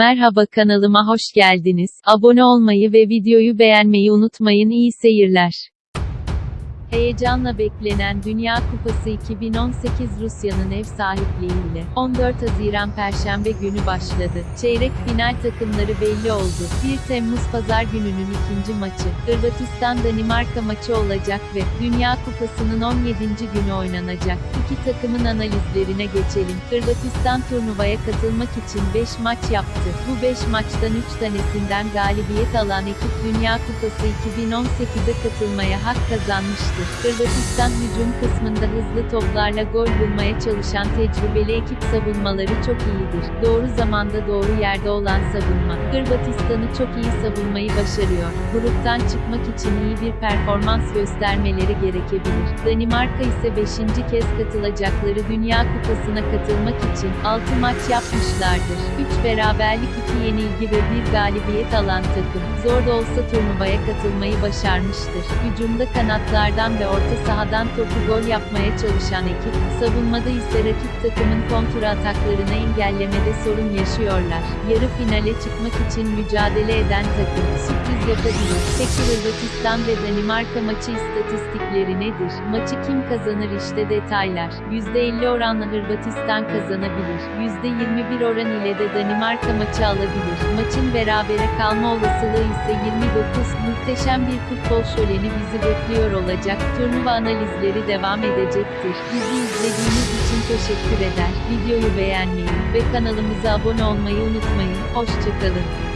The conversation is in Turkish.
Merhaba kanalıma hoş geldiniz. Abone olmayı ve videoyu beğenmeyi unutmayın. İyi seyirler. Heyecanla beklenen Dünya Kupası 2018 Rusya'nın ev sahipliğiyle 14 Haziran Perşembe günü başladı. Çeyrek final takımları belli oldu. 1 Temmuz Pazar gününün ikinci maçı, Hırvatistan-Danimarka maçı olacak ve Dünya Kupası'nın 17. günü oynanacak. İki takımın analizlerine geçelim. Hırvatistan turnuvaya katılmak için 5 maç yaptı. Bu 5 maçtan 3 tanesinden galibiyet alan ekip Dünya Kupası 2018'e katılmaya hak kazanmıştır. Hırvatistan hücum kısmında hızlı toplarla gol bulmaya çalışan tecrübeli ekip savunmaları çok iyidir. Doğru zamanda doğru yerde olan savunma. Hırvatistan'ı çok iyi savunmayı başarıyor. Gruptan çıkmak için iyi bir performans göstermeleri gerekebilir. Danimarka ise 5. kez katılacakları Dünya Kupası'na katılmak için 6 maç yapmışlardır. 3 beraberlik 2 yenilgi ve 1 galibiyet alan takım. Zor da olsa turnuvaya katılmayı başarmıştır. Hücumda kanatlardan ve orta sahadan topu gol yapmaya çalışan ekip, savunmada ise rakip takımın kontra ataklarını engellemede sorun yaşıyorlar. Yarı finale çıkmak için mücadele eden takım, sürpriz yapabilir. Peki Hırvatistan ve Danimarka maçı istatistikleri nedir? Maçı kim kazanır işte detaylar. %50 oranla Hırvatistan kazanabilir. %21 oran ile de Danimarka maçı alabilir. Maçın berabere kalma olasılığı ise 29. Muhteşem bir futbol şöleni bizi bekliyor olacak. Turnuva analizleri devam edecektir. Bizi izlediğiniz için teşekkür eder. Videoyu beğenmeyi ve kanalımıza abone olmayı unutmayın. Hoşçakalın.